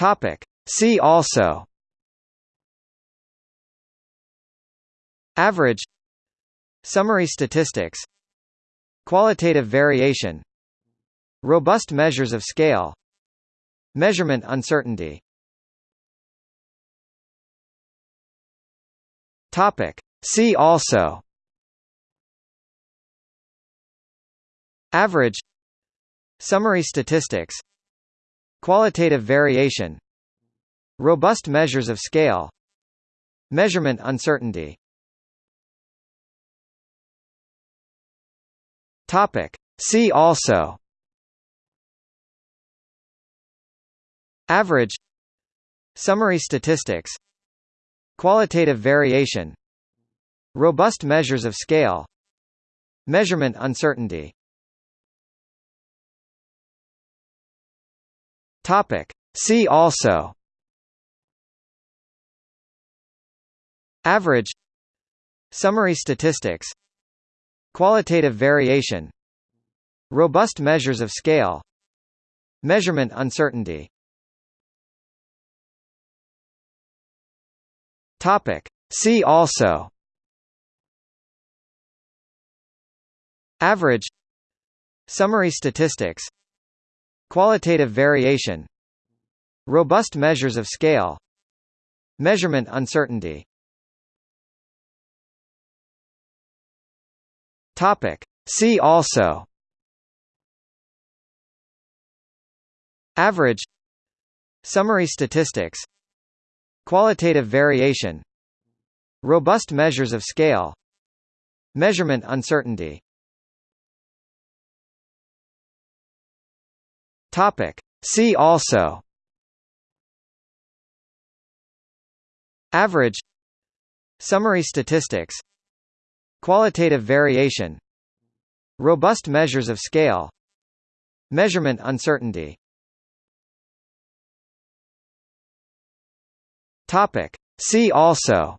Topic. See also. Average. Summary statistics. Qualitative variation. Robust measures of scale. Measurement uncertainty. Topic. See also. Average. Summary statistics Qualitative variation Robust measures of scale Measurement uncertainty. Topic. See also. Average. Summary statistics. Qualitative variation. Robust measures of scale. Measurement uncertainty Topic. See also. Average. Summary statistics. Qualitative variation. Robust measures of scale. Measurement uncertainty. Topic. See also. Average. Summary statistics Qualitative variation Robust measures of scale Measurement uncertainty. Topic. See also. Average. Summary statistics. Qualitative variation. Robust measures of scale. Measurement uncertainty Topic. See also. Average. Summary statistics. Qualitative variation. Robust measures of scale. Measurement uncertainty. Topic. See also.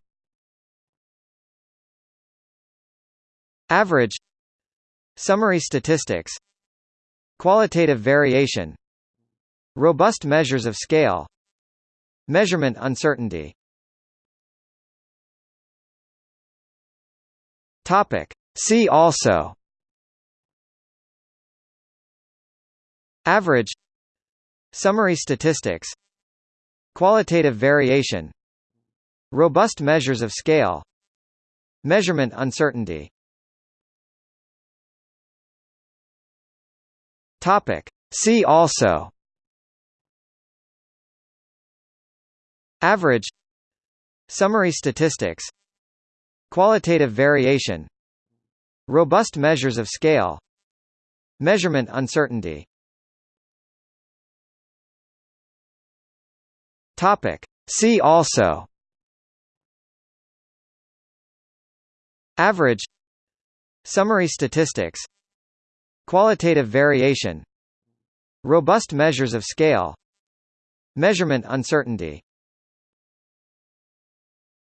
Average. Summary statistics Qualitative variation Robust measures of scale Measurement uncertainty. Topic. See also. Average. Summary statistics. Qualitative variation. Robust measures of scale. Measurement uncertainty Topic. See also. Average. Summary statistics. Qualitative variation. Robust measures of scale. Measurement uncertainty. Topic. See also. Average. Summary statistics Qualitative variation. Robust measures of scale. Measurement uncertainty